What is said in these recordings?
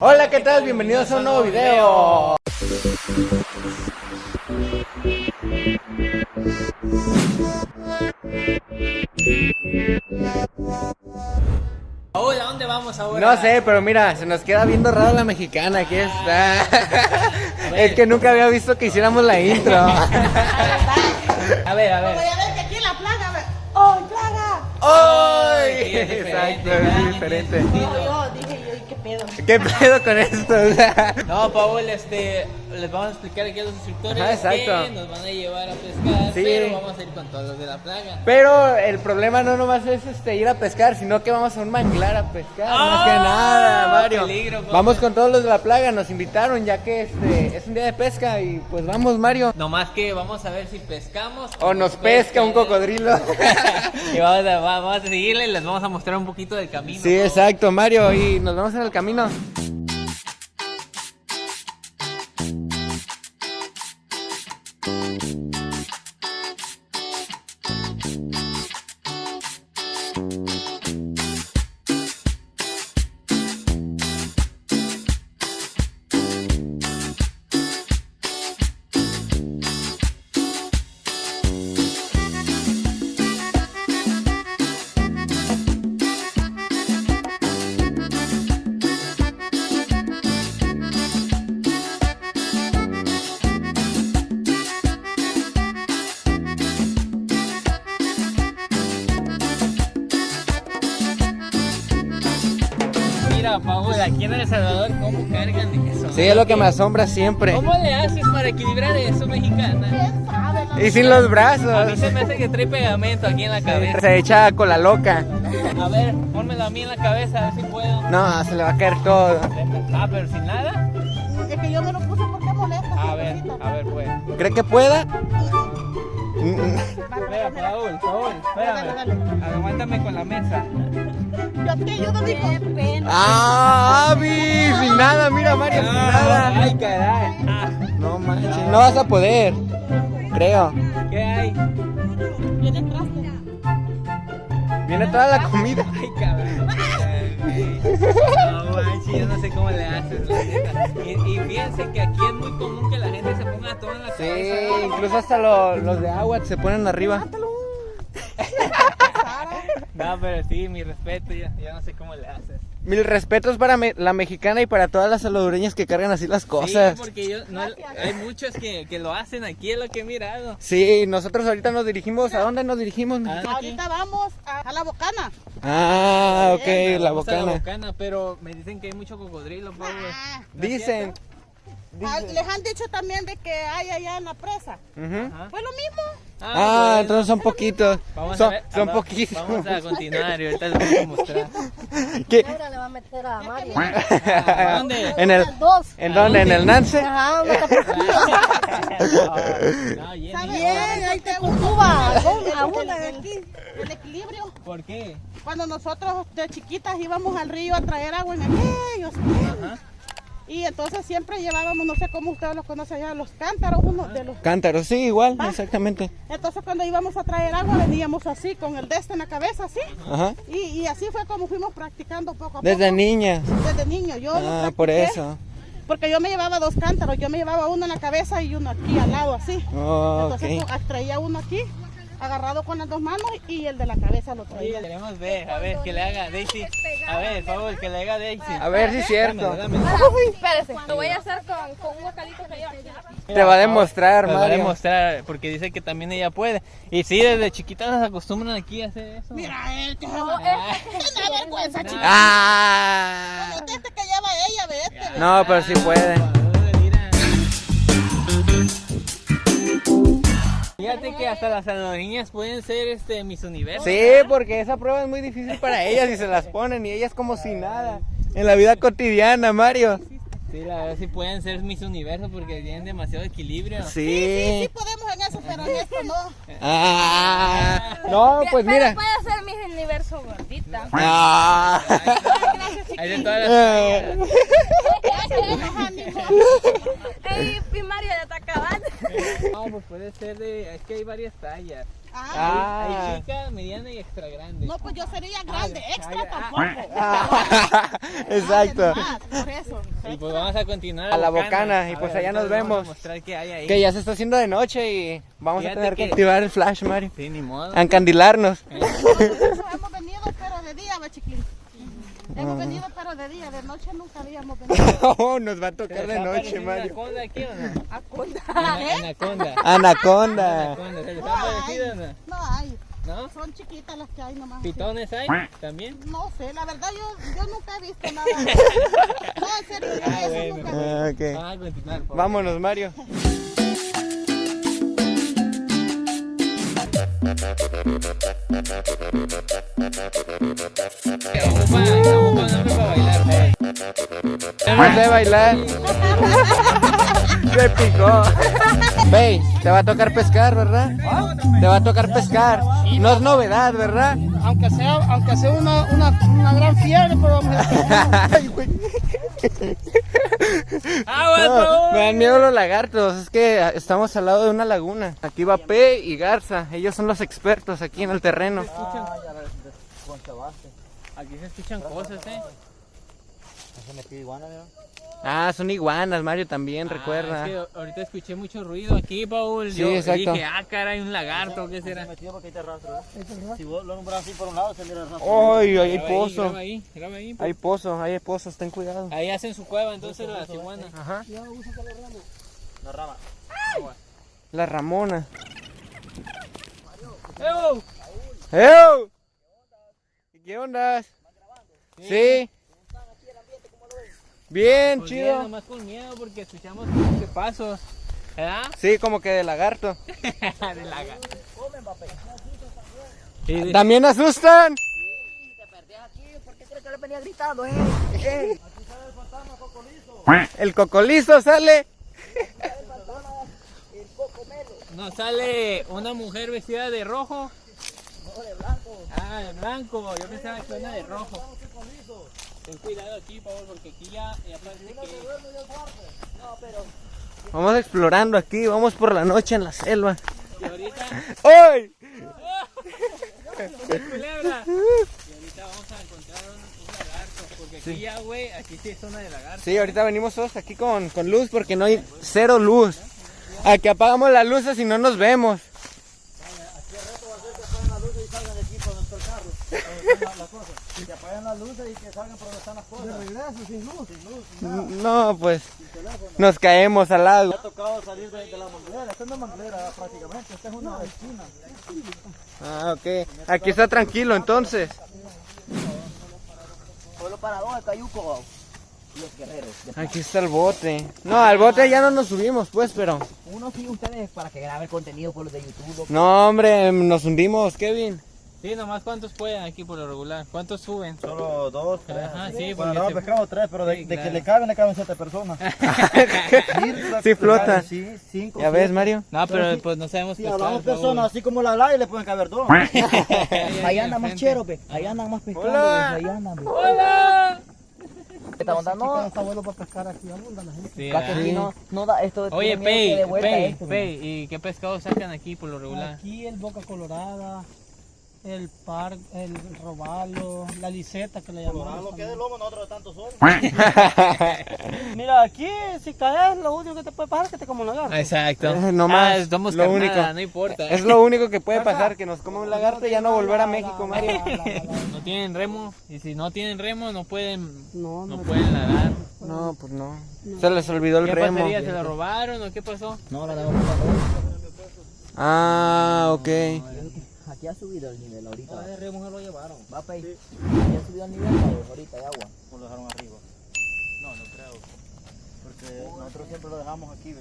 Hola, ¿qué tal? Bienvenidos a un nuevo video. Hola, ¿a dónde vamos ahora? No sé, pero mira, se nos queda viendo raro la mexicana, aquí está. Es que nunca había visto que hiciéramos la intro. A ver, a Voy ver. a ver que aquí en la plaga. ¡Oh, plaga! ¡Ay! Exacto, es diferente. Pedo? ¿Qué pedo con esto? No, Paul, este, les vamos a explicar aquí a los instructores Ajá, exacto. que nos van a llevar a pescar, Sí. pero vamos a ir con todos los de la plaga. Pero el problema no nomás es este ir a pescar, sino que vamos a un manglar a pescar, más que ¡Ah! nada, Mario. Peligro, vamos con todos los de la plaga, nos invitaron ya que este es un día de pesca y pues vamos, Mario. Nomás que vamos a ver si pescamos O nos pesca un cocodrilo. y vamos a, vamos a seguirle y les vamos a mostrar un poquito del camino. Sí, exacto, Mario, y nos vamos en el camino. Mira, Paul, aquí en El Salvador, ¿cómo cargan eso? Sí, es lo que me asombra siempre. ¿Cómo le haces para equilibrar eso, mexicana? ¿Quién sabe? La Y sin los A mí brazos. se me hace que trae pegamento aquí en la cabeza. Se echa con la loca. A ver, pónmelo a mí en la cabeza, a ver si puedo. No, se le va a caer todo. Ah, pero sin nada. Es que yo me lo puse porque molesta. A ver, a ver, pues. ¿Cree que pueda? Espera, Paul, Paul, espérame. Aguántame con la mesa. Yo te ayudo, mijo. Qué pena. ¡Ah, Avi! Sin nada, mira, Mario, sin nada. Ay, caray. Ah, No manches, no vas a poder. Creo. ¿Qué hay? Viene traste. Viene toda la comida. Ay, cabrón. Yo no sé cómo le haces, la neta. Y, y fíjense que aquí es muy común que la gente se ponga todo en la Sí, cabeza. incluso hasta lo- los de agua se ponen arriba. No, pero sí, mi respeto, ya, ya no sé cómo le haces. Mil respetos para me- la mexicana y para todas las salvadoreñas que cargan así las cosas. Sí, porque yo, no, hay muchos que, que lo hacen aquí, es lo que he mirado. Sí, nosotros ahorita nos dirigimos. ¿A dónde nos dirigimos? Ah, Ahorita vamos a, a la bocana. Ah, ok, la Vamos a la bocana. bocana, pero me dicen que hay mucho cocodrilo, Pablo. Ah, ¿No es Dicen. ah, les han dicho también de que hay allá en la presa. Ajá. Fue lo mismo. Ah, bueno. entonces son poquitos. Vamos a Son, ver- son va- poquitos. Vamos a continuar y ahorita les vamos a mostrar. ¿Qué? Ahora le va a meter a Mario. ¿A dónde? ¿En el, Dos. ¿En dónde? ¿En el Nance? Ajá, no. No, Bien, ahí te Cuba, de aquí. El equilibrio. ¿Por qué? Cuando nosotros de chiquitas íbamos al río a traer agua en aquellos. Ajá. Y entonces siempre llevábamos, no sé cómo ustedes los conocen allá, los cántaros, uno de los... Cántaros, sí, igual, Va. exactamente. Entonces cuando íbamos a traer agua veníamos así, con el de este en la cabeza, así. Ajá. Y, y así fue como fuimos practicando poco a Desde poco. niña. Desde niño. Yo Ah, por eso. Porque yo me llevaba dos cántaros, yo me llevaba uno en la cabeza y uno aquí al lado, así. Oh, Entonces ok. pues, traía uno aquí, agarrado con las dos manos y el de la cabeza lo Oye, traía. queremos ver, a ver, que le haga Daisy. A ver, por favor, que le haga Daisy. A ver si es cierto. Espérese. Lo voy a hacer con, con un bocadito que yo. Te va a demostrar, Te va a demostrar, porque dice que también ella puede. Y sí, desde chiquitas nos acostumbran aquí a hacer eso. Mira, él que se No, va. Ah. Una vergüenza, chica. Ah. Este este que lleva ella, ve ve. No, pero sí puede. Fíjate que hasta las salvadoreñas pueden ser este mis universos. Sí, porque esa prueba es muy difícil para ellas y se las ponen y ellas como si nada. En la vida cotidiana, Mario. Sí, la verdad sí pueden ser mis universos porque tienen demasiado equilibrio. Sí, sí Sí. podemos en eso, pero en esto no. Ah. No, pues Pero mira. puede ser mi universo gordita. Ah. Hay de todas las Eh. y Mario ya está acabando. No, pues puede ser de. Es que hay varias tallas. Ah, Ah. Hay chica, mediana y extra grande. no, pues yo sería grande, Ah, extra ah, tampoco. Ah, Exacto. Más, por eso. Y pues vamos a continuar. A la bocana, y pues allá nos vemos. mostrar hay ahí. Que ya se está haciendo de noche y vamos Fíjate a tener que que- activar el flash, Mario. Sí, ni modo. A encandilarnos. Nosotros hemos venido, pero de día, va chiquín. Hemos venido, pero de día, de noche nunca habíamos venido. Oh, nos va a tocar de ¿Se está noche, Mario. ¿Anaconda aquí o no? A contar, Ana- ¿eh? Anaconda. Anaconda. Anaconda. ¿Se les No ha hay, parecido o no? no hay. ¿No? Son chiquitas las que hay nomás. ¿Pitones hay también? No sé, la verdad yo, yo nunca he visto nada. No, en serio, yo Ah, eso bueno. nunca he visto. Ah, ok. Vamos a continuar. por favor. Vámonos, Mario. No sé bailar. Se picó. Ve, te va a tocar pescar, ¿verdad? Te va a tocar pescar. No es novedad, ¿verdad? Aunque sea, aunque sea una, una, una gran fiebre, pero vamos a Ay, güey. ¡Ah, No, me dan miedo los lagartos, es que estamos al lado de una laguna. Aquí va P y Garza, ellos son los expertos aquí en el terreno. Aquí se escuchan cosas, ¿eh? Ah, son iguanas, Mario también, Ah, recuerda. es que ahorita escuché mucho ruido aquí, Paul. Sí, Yo exacto. dije, ah, caray, un lagarto, ¿qué será? Si vos lo nombras así por un lado, se mira el rastro. ¡Ay, ahí hay Graba ahí, pozo! graba ahí, graba ahí. Hay pozo, ahí hay pozos, ten cuidado. Ahí hacen su cueva entonces las iguanas. Ajá. La rama. La Ramona. ¡Ew! ¡Ew! ¿Qué onda? Sí. Bien, Pues bien, chido. nomás con miedo porque escuchamos que pasos. ¿Verdad? Sí, como que de lagarto. de lagarto. De- ¿También asustan? ¿Por qué crees que le venía gritando, eh? El cocolizo sale. Nos sale una mujer vestida de rojo. No, de blanco. Ah, de blanco. Yo pensaba que era de rojo. Ten cuidado aquí, Pablo, porque aquí ya, ya parece que... Vamos explorando aquí, vamos por la noche en la selva. Y ahorita... ¡Ay! culebra! Y ahorita vamos a encontrar un, un lagarto. Porque aquí ya, güey, aquí sí es zona de lagarto. Sí, ahorita venimos todos aquí con, con luz porque no hay cero luz. Aquí apagamos las luces y no nos vemos. Que apaguen las luces y que salgan por donde están las cosas. De regreso, sin luz. Sin luz. No, pues nos caemos al lago. Me ha tocado salir de, de la manglera. Esta no es manglera prácticamente, esta es una esquina. Ah, ok. Aquí está tranquilo entonces. Pueblo Parador, de Cayuco. Y los guerreros. Aquí está el bote. No, al bote ya no nos subimos, pues, pero. Uno sí, ustedes para que graben contenido por los de YouTube. No, hombre, nos hundimos, Kevin. Sí, nomás cuántos pueden aquí por lo regular. ¿Cuántos suben? Solo dos, tres. Ajá, sí, Bueno, no, se- pescamos tres, pero de, Sí, de claro. que le caben, le caben siete personas. Sí flota. Sí, cinco. ¿Ya ves. Mario? No, pero pues no sabemos Si pescar, hablamos favor. personas así como la la y le pueden caber dos. Ahí, Allá andan más cheros, ve. Allá andan más pescando, Hola. ve. Allá andan. ¡Hola! Esta onda no. Está bueno para pescar aquí, abunda la gente. Sí, aquí no, no da esto. Oye, de Pei, esto, ve. Pei, ¿y qué pescado sacan aquí por lo regular? Aquí el boca colorada, el par, el robalo, la liseta que le llamamos. Lo que es de lomo, nosotros de tanto sol. Mira, aquí si caes, lo único que te puede pasar es que te como un lagarto. Exacto. Eh, no más, Ah, somos lo carnada, único. no importa. Es lo único que puede pasar, que nos coma un lagarto y ya no volver a México, Mario. No tienen remo, y si no tienen remo no pueden, No, no no. pueden nadar. No, pues no. Se les olvidó el ¿Qué remo. pasaría? ¿Se lo robaron o qué pasó? No, la damos Ah, ok. Aquí ha subido el nivel ahorita. el remo se lo llevaron. Va, Pei. Aquí ha subido el nivel ahorita de agua. O lo dejaron arriba. No, no creo. Porque nosotros siempre lo dejamos aquí, ve.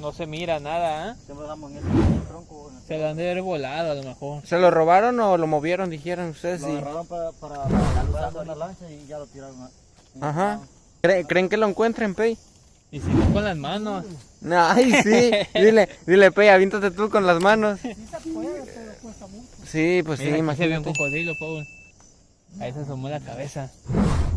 No se mira nada, ¿eh? Siempre lo dejamos en ese tronco. en el- Se lo han de haber volado a lo mejor. ¿Se lo robaron o lo movieron, dijeron ustedes? Lo Sí. agarraron para, para, para lanzarlo en la lancha y ya lo tiraron. a- Ajá. ¿Cre- ¿Creen que lo encuentren, Pei? Y si no con las manos. No, Ay, sí. Dile, dile, Pei, avíntate tú con las manos. Sí, pues sí, Mira, aquí se ve un imagínate. cocodrilo, Paul. Ahí se asomó la cabeza.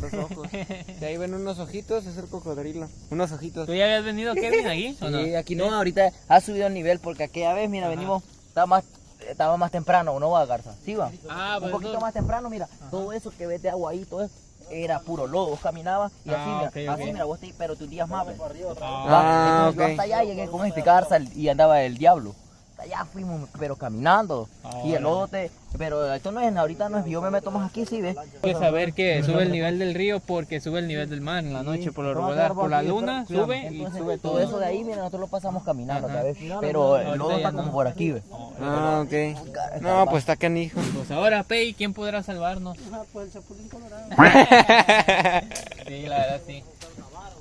los ojos. Si ahí ven unos ojitos, es el cocodrilo. Unos ojitos. ¿Tú ya habías venido, Kevin, aquí? ¿o no? Sí, aquí no, ahorita ha subido el nivel porque aquella vez, mira, venimos, estaba más, estaba más temprano, ¿no va, Garza? Sí, va. Ah, Un pues poquito eso- más temprano, mira, todo eso que ves de agua ahí, todo eso, era puro lodo, vos caminabas y así, Ah, mira, ok, ok. así, mira, vos te, pero tus días más, ves. Ah, Ah, Va, entonces yo ok. hasta allá llegué con este Garza y andaba el diablo. Hasta allá fuimos, pero caminando. Ah, y el lodo te, pero esto no es, ahorita no es, yo me meto más aquí, sí, ves. Hay que saber que sube el nivel del río porque sube el nivel del mar en la noche por lo regular. Por la luna espera, sube y entonces, sube todo todo. eso de ahí, mira, nosotros lo pasamos caminando, Ajá. ¿sabes? Pero el lodo está como por aquí, ves. Ah, ok. No, pues está canijo. Pues ahora, Pei, ¿quién podrá salvarnos? Ajá, pues el chapulín colorado. Sí, la verdad sí.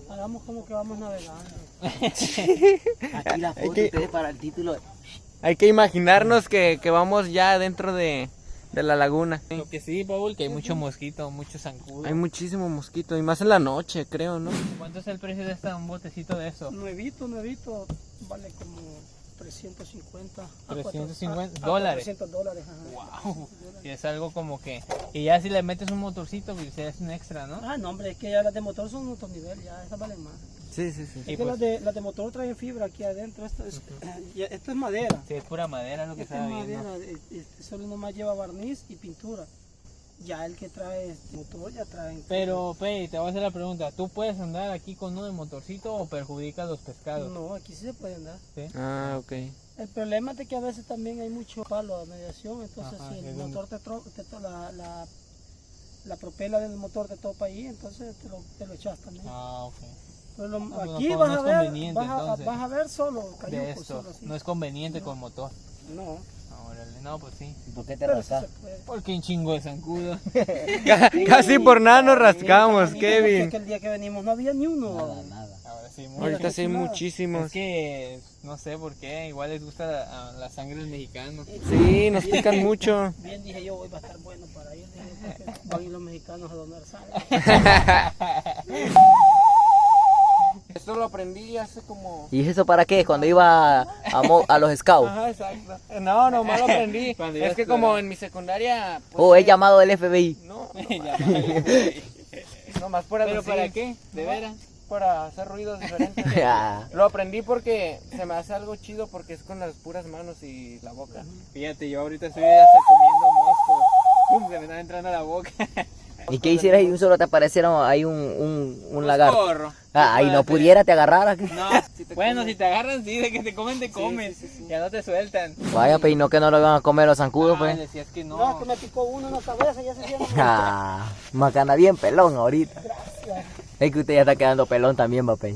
Hagamos como que vamos navegando. Aquí la foto ustedes para el título. Hay que imaginarnos que, que vamos ya dentro de, de la laguna. Lo que sí, Paul, que hay mucho mosquito, mucho zancudo. Hay muchísimo mosquito y más en la noche, creo, ¿no? ¿Cuánto es el precio de esta, un botecito de eso? Nuevito, nuevito, vale como 350. a 350 cuatro- a- a dólares. 400 dólares, ajá. Wow. Y es algo como que. Y ya si le metes un motorcito, pues es un extra, ¿no? Ah, no, hombre, es que ya las de motor son otro nivel, ya esas valen más. Sí, sí, sí. Y es que pues- las, de, las de motor traen fibra aquí adentro, esto es, ya- esto es madera. Sí, es pura madera lo que Esta es madera, este solo nomás lleva barniz y pintura. Ya el que trae este motor ya trae. Pero, Pei, te voy a hacer la pregunta. ¿Tú puedes andar aquí con uno de motorcito o perjudicas los pescados? No, aquí sí se puede andar. ¿Sí? Ah, ok. El problema es de que a veces también hay mucho palo de mediación, entonces Ajá, si el motor te, tro- te to- la, la, la propela del motor te topa ahí, entonces te lo, te lo echas también. Ah, ok. Pero lo- pues no, aquí no vas, es a ver, conveniente, vas, a, entonces. vas a ver solo De cayucos, esto. solo. No es conveniente con motor. No, Órale, no, pues sí. ¿Y por qué te rascas? Porque un chingo de zancudo. Casi por nada nos rascamos, Kevin. porque el día que venimos no había ni uno. Nada, nada. Ahora sí, muy Ahorita sí hay muchísimos. Es que no sé por qué, igual les gusta la, la sangre del mexicano. Sí, nos pican mucho. Bien dije yo, hoy va a estar bueno para ir, van a ir los mexicanos a donar sangre. Esto lo aprendí hace como... ¿Y eso para qué? Cuando iba a, mo- a los scouts. Ajá, exacto. No, nomás lo aprendí. Es que como en mi secundaria... pues, O he llamado del FBI. No, vale. nomás por ¿Pero para qué? ¿De veras? Para hacer ruidos diferentes. Ah, Lo aprendí porque se me hace algo chido porque es con las puras manos y la boca. Fíjate, yo ahorita estoy hasta comiendo moscos. ¿Y qué hicieras si un solo te apareciera ahí un, un, un lagarto? Corro. Ah, y no pudiera, te agarrara. hacer. No, bueno, si te agarran, sí, de que te comen, te comen. Ya no te sueltan. Vaya, pues, y no que no lo van a comer los zancudos, Ah, pues. decías que No, no. que me picó uno en la cabeza, ya se siente. Ah, macana bien pelón ahorita. Es que usted ya está quedando pelón también, papi.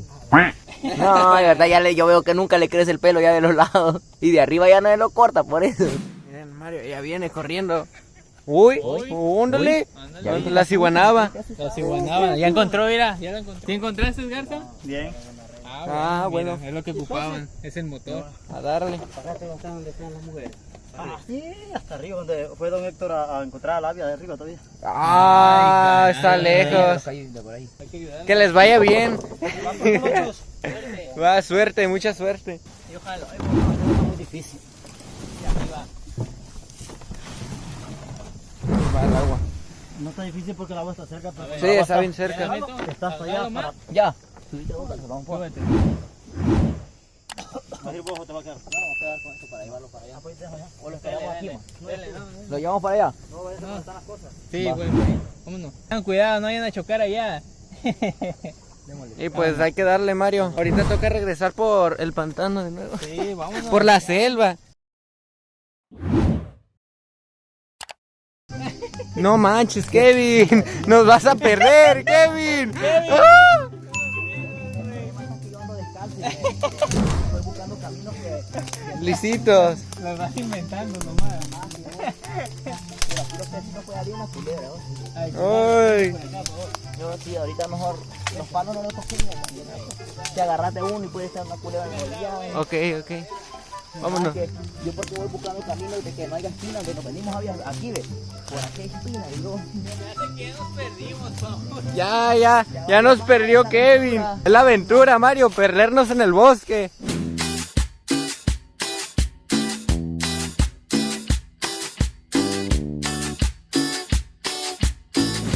No, de verdad, ya le, yo veo que nunca le crece el pelo ya de los lados. Y de arriba ya no se lo corta, por eso. Miren, Mario, ya viene corriendo. Uy, vi. La ciguanaba. La ciguanaba. Ya encontró, mira, ya la encontré. ¿Sí encontraste, Garza? Bien. Ah, Ah, bueno, bueno. mira, Es lo que ocupaban, es el motor. A darle. Pagate donde están, donde están las mujeres. Ah, sí, hasta arriba, donde fue don Héctor a, a encontrar a la labia de arriba todavía. Ah, Ay, está lejos. que les vaya bien. Va, suerte, mucha suerte. Y ojalá. Está muy difícil. El agua. No está difícil porque el agua está cerca, pero Sí, está bien cerca. Allá. Para... Ya. Subiste vos, vamos por- Súbete. ¿Vas a ir vos o te va a quedar? No, vamos a quedar con esto para llevarlo para allá. pues deja allá. O lo esperamos aquí, no. Lo llevamos para allá. No, vaya a están las cosas. Sí, güey. Vámonos. Tengan cuidado, no vayan a chocar allá. Y pues hay que darle, Mario. Ahorita toca regresar por el pantano de nuevo. Sí, vámonos. Por la selva. No manches, Kevin. Nos vas a perder, Kevin. ¡Ah! Lisitos. Lo vas inventando nomás. Ay, Ay. Yo sí, ahorita mejor los palos no los toquemos. Te agarraste uno y puede estar una culebra en el día. Ok, ok. Vámonos. Yo porque voy buscando caminos de que no haya espinas, de nos venimos aquí, ve. Por aquí hay yo. que ya nos perdimos, vamos. Ya, ya, ya nos perdió Kevin. Es la aventura, Mario, perdernos en el bosque.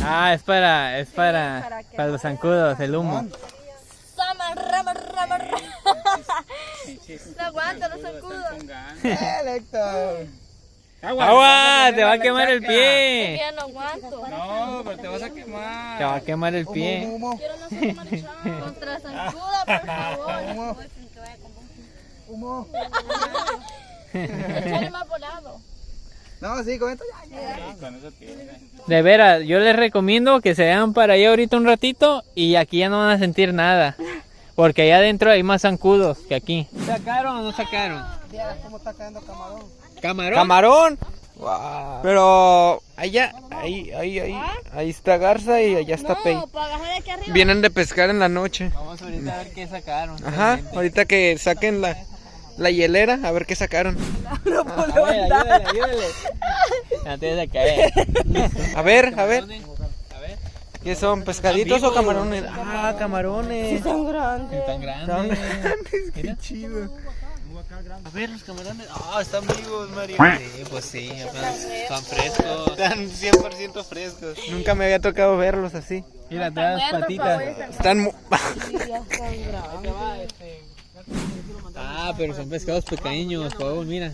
Ah, es para, es para, para los zancudos, el humo. Sama, rama, rama, rama. No aguanta los zancudos. ¡Agua! ¡Te va a quemar el pie! no aguanto. No, pero te vas a quemar. Te va a quemar el pie. Quiero no ser marchado. Contra zancuda, por favor. Humo. Más volado. No, sí, con esto ya. De veras, yo les recomiendo que se vean para allá ahorita un ratito y aquí ya no van a sentir nada. Porque allá adentro hay más zancudos que aquí. ¿Sacaron o no sacaron? cómo está cayendo camarón. ¿Camarón? Camarón. Pero allá, ahí, ahí, ahí, ahí está Garza y allá está Pei. No, para bajar de aquí arriba. Vienen de pescar en la noche. Vamos ahorita a ver qué sacaron. Ajá, ahorita que saquen la, la hielera, a ver qué sacaron. A ver, ayúdale, ayúdale. Antes de caer. A ver, a ver, A ver. ¿Qué son? ¿Pescaditos o camarones? Ah, camarones. Son grandes. Están Están grandes. grandes, qué Mira. chido. A ver, los camarones. Ah, están vivos, Mario. Sí, pues sí, están frescos. Están 100% frescos. Nunca me había tocado verlos así. Mira, te das patitas. Están mu- Ah, pero son pescados pequeños, Paul, mira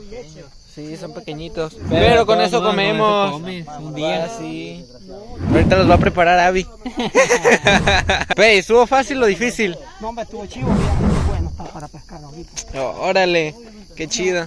pequeños. Sí, son pequeñitos. Pero, con eso comemos. Un día así. Ahorita los va a preparar Abby. Pey, ¿estuvo fácil o difícil? No, me estuvo chivo. Bueno, está para pescar ahorita. Oh, órale, qué chido.